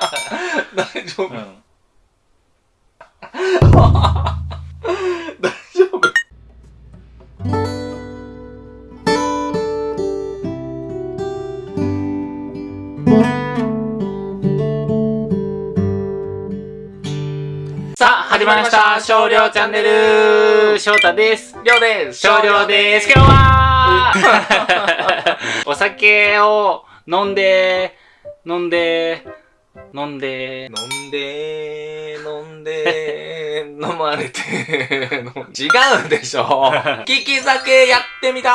大丈夫、うん。大丈夫？さあ、始まりました。少量チャンネル翔太です。りょうです少量です。今日は お酒を飲んで、飲んで、飲んで、飲んで飲んで 飲まれて 違うでしょ。利き酒やってみた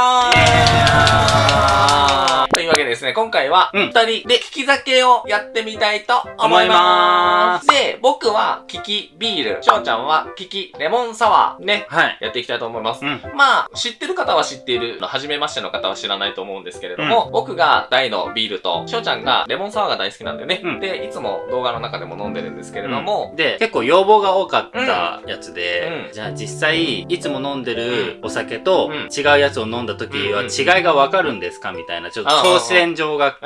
ーというわけでですね、今回は、うん。二人で利き酒をやってみたいと思いまーす。で、僕は利きビール、翔ちゃんは利きレモンサワーね、はい。やっていきたいと思います。うん。まあ、知ってる方は知っている、初めましての方は知らないと思うんですけれども、僕が大のビールと、翔ちゃんがレモンサワーが大好きなんでね、うん。で、いつも動画の中でも飲んでるんですけれども、で、結構要望が多かったやつで、うん。じゃあ実際、いつも飲んでるお酒とうん。違うやつを飲んだ時はうん。違いがわかるんですか？みたいな、ちょっとああ挑戦状が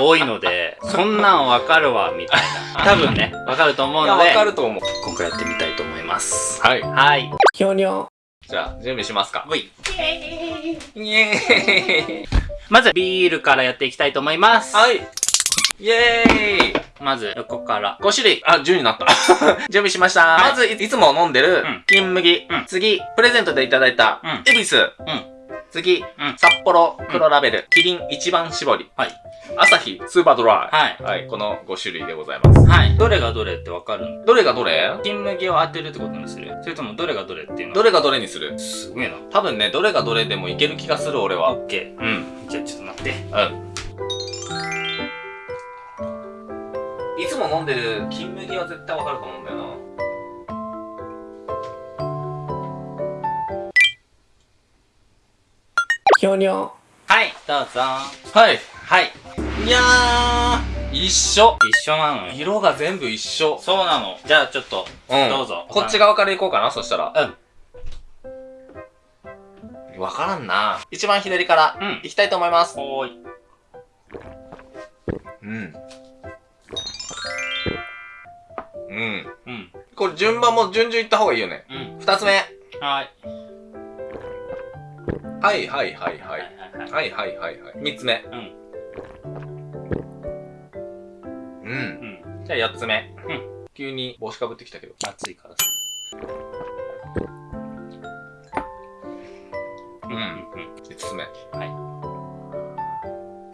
多いので、そんなんわかるわ、みたいな。多分ね、わかると思うのでわ、かると思う。今回やってみたいと思います。はい。はい。ひょにょ。じゃあ、準備しますか。ほいイエーイまず、ビールからやっていきたいと思います。はい。イエーイまず、横から。5種類。あ、10になった。準備しました。はいまずい、いつも飲んでるうん、金麦。うん次、プレゼントでいただいたうん、恵比寿。うん。次、うん札幌黒ラベル、キリン一番搾り。はい。朝日スーパードラはいイ。。はい。この5種類でございます。はい。どれがどれってわかるのどれがどれ？金麦を当てるってことにする？それともどれがどれっていうの？どれがどれにする？すごいな。多分ね、どれがどれでもいける気がする、俺は。オッケうん。ー。じゃあちょっと待って。うん。いつも飲んでる金麦は絶対わかると思うんだよな。ひょにょ。はい、どうぞ。はい。はい。いやー、一緒。一緒なのよ。色が全部一緒。そうなの。じゃあちょっと、うん。どうぞこっち側から行こうかな、そしたら。うん。わからんな。一番左からうん。行きたいと思います。おーい。うん。うん。うん。これ順番も順々行った方がいいよね。うん。二つ目。はい。はいはいはいはい。はいはいはい。はい。三つ目。うん。うん。うん。じゃあ四つ目。うん。急に帽子かぶってきたけど。暑いからさ。うん。うん。五つ目。はい。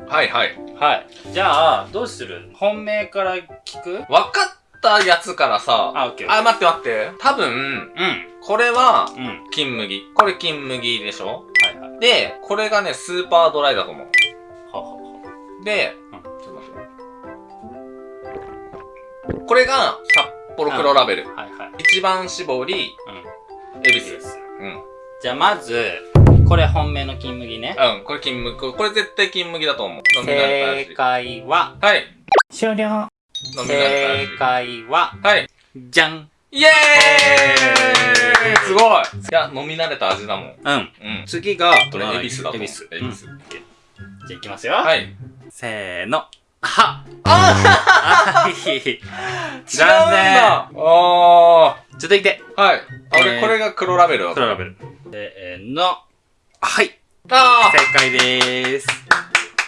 はいはい。はい。じゃあ、どうする？本命から聞く？わかったやつからさ。あ、オッケー。あ、待って待って。多分、うん。これは、うん。はい金麦。これ金麦でしょ？はい。で、これがね、スーパードライだと思う。ははは。で、うんちょっと待ってこれが、札幌黒ラベル。はいはい。一番搾り、うん。恵比寿。す。うん。じゃあまず、これ本命の金麦ね。うん、これ金麦。これ絶対金麦だと思う。正。解は、はい。終了。正た解は、味。はい。じゃん。イエーイすごいいや、飲み慣れた味だもん。うん。うん。次が、これ、恵比寿だと思う。恵比寿。恵比寿。うんじゃあいきますよ。はい。せーの。はあはい。ー違うん残だあ続いて、ー。はい。あ、俺、えーこれが黒ラベルだと黒ラベル。せーの。はい。あ正解でーす。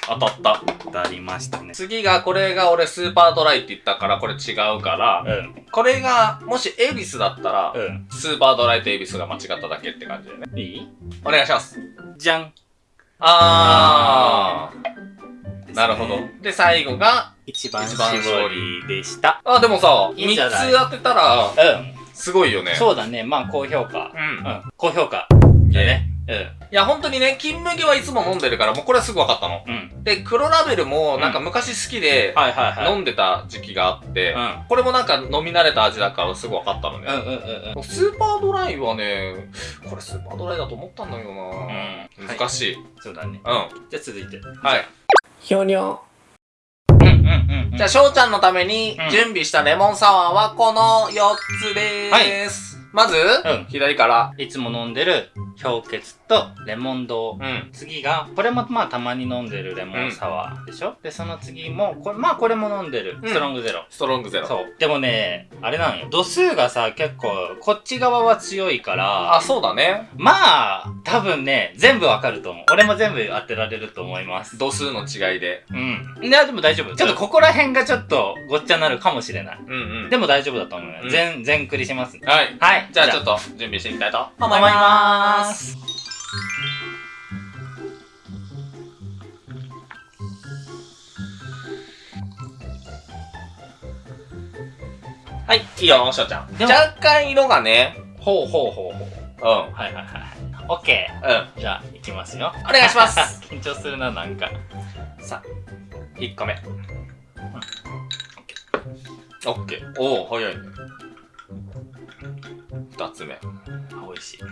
ー当たった。当たりましたね。次が、これが俺スーパードライって言ったから、これ違うから、うん。これが、もし恵比寿だったら、うん。スーパードライと恵比寿が間違っただけって感じだよね。いい？お願いします。じゃん。あー。なるほど。で、最後が、一番一番絞絞りでした。あ、でもさ、いいんじゃない？3つ当てたら、うん。すごいよね。そうだね。まあ、高評価。う。うんん。高評価。いやね。うん。いや、本当にね、金麦はいつも飲んでるから、もうこれはすぐ分かったの。うん。で、黒ラベルも、なんか昔好きで、はいはいはい。飲んでた時期があって、うんこれもなんか飲み慣れた味だからすぐ分かったのね。うんうんうんうん。スーパードライはね、これスーパードライだと思ったんだよな、うん難しい。そうだね。うん。じゃあ続いて。はい。ひょにょ。うんうんうんうん。じゃあ、翔ちゃんのためにうん準備したレモンサワーはこの4つでーす。まず、うん左から。いつも飲んでる氷結とレモン堂。うん。次が、これもまあたまに飲んでるレモンサワーでしょ、で、その次も、これ、まあこれも飲んでる。うんストロングゼロ。ストロングゼロ。そう。でもね、あれなのよ。度数がさ、結構、こっち側は強いから、あ、そうだね。まあ、多分ね、全部わかると思う。俺も全部当てられると思います。度数の違いで。うん。いや、でも大丈夫。ちょっとここら辺がちょっとごっちゃになるかもしれない。うんうん。でも大丈夫だと思うよ。うん全、全クリします。はい。はい。じゃあちょっと準備していきたいと思思いいま。ますす。はい、いいよ、しょうちゃん。若干色がね、ほうほうほうほう。うん。はいはいはい。オッケうん。ー。じゃあ、いきますよ。お願いします。緊張するな、なんか。さあ、1個目。オッケー。おお、早いね。2つ目。しい。は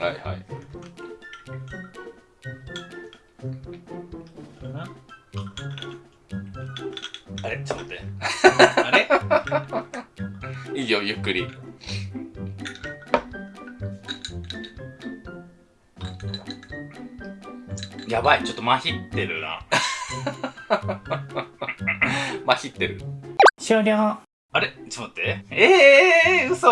いはい。あれ？ちょっと待って。あれ？いいよ、ゆっくり。やばい、ちょっとまひってるな。まひってる。終了。あれ？ちょっと待って。ええー、嘘。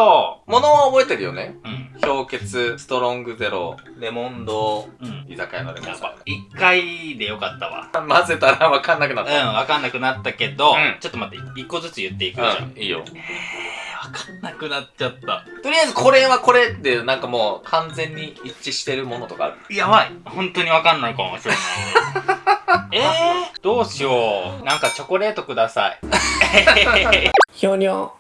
ものは覚えてるよね。うん。氷結、ストロングゼロ、レモンド、うん。居酒屋のレモンサワ一回でよかったわ。ー。混ぜたらわかんなくなっうん、た。わかんなくなったけど、うんちょっと待って、一個ずつ言っていくじゃん。うん、いいよ。えー、わかんなくなっちゃった。とりあえずこれはこれってなんかもう完全に一致してるものとかある？やばい。本当にわかんないかもしれない。えー、どうしよう。なんかチョコレートください。ひょにょ。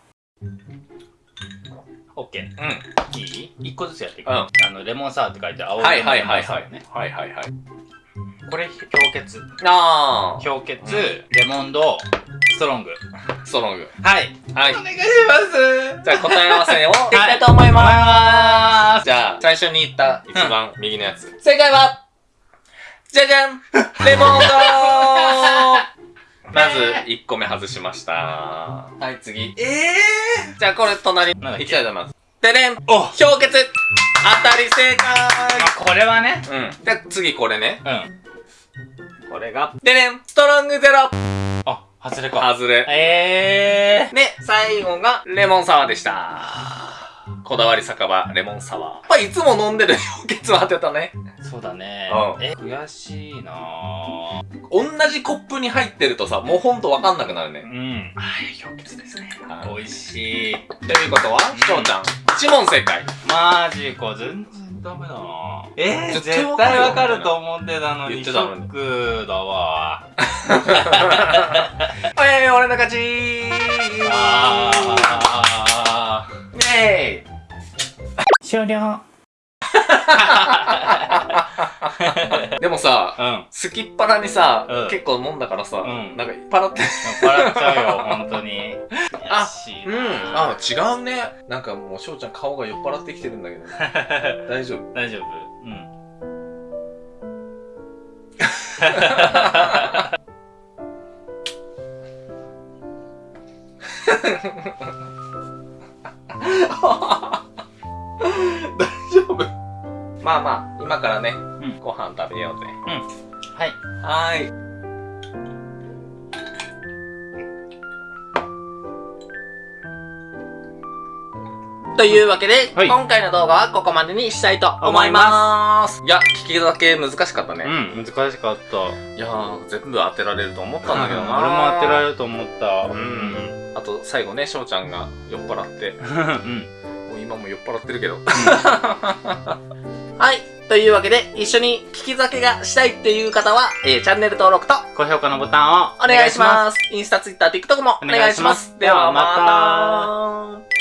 オッケー。うん。いい？一個ずつやっていく。うんあの、レモンサワーって書いて青はいはいはいレモンサはい。ワーね。はいはいはい。これ、氷結。あ氷結、うレモンド、ストロング。ー。ストロング。はい。はいお。願いします。じゃあ答え合わせをいきたいと思います。じゃあ、最初に言った一番右のやつ。正解は、じゃじゃんレモンドまず、1個目外しました。はい、次。ええじゃあ、これ隣、なんいきたいと思います。でれんお氷結当たり正解まあ、これはね。うん。で、次これね。うん。これが、でれんストロングゼロあ、外れか。外れ。ええで、最後が、レモンサワーでした。こだわり酒場、レモンサワー。やっぱいつも飲んでる氷結を当てたね。ー、そうだね。うんえ、悔しいなぁ。同じコップに入ってるとさ、もうほんとわかんなくなるね。うん。はい、氷結ですね。はい美味しい。ということは、しょうちゃん、1問正解。マジか、全然ダメだなえー、絶対絶わかると思ってたのに、シ言ってたのにョックだわ。えー、俺の勝ちーあイェーイー。終了。でもさ、うん。すきっ腹にさ、うん結構飲んだからさ、うんなんかいっぱいって。笑っちゃうよ、本当に。あうん。なあ、違うね。なんかもう、しょうちゃん顔が酔っ払ってきてるんだけど、大丈夫大丈夫うん。大丈夫まあまあ、今からね、んご飯食べようぜ。はい。はーい。というわけで、はい今回の動画はここまでにしたいと思います。いや、聞きだけ難しかったね。うん、難しかった。いやー、全部当てられると思ったんだけどな。俺も当てられると思った。うん。あと、最後ね、翔ちゃんが酔っ払って、うん。もう今も酔っ払ってるけど。はい。というわけで、一緒に聞き酒がしたいっていう方は、えーチャンネル登録と高評価のボタンをお願いします。インスタ、ツイッター、TikTok もお願いします。お願いしますではまた。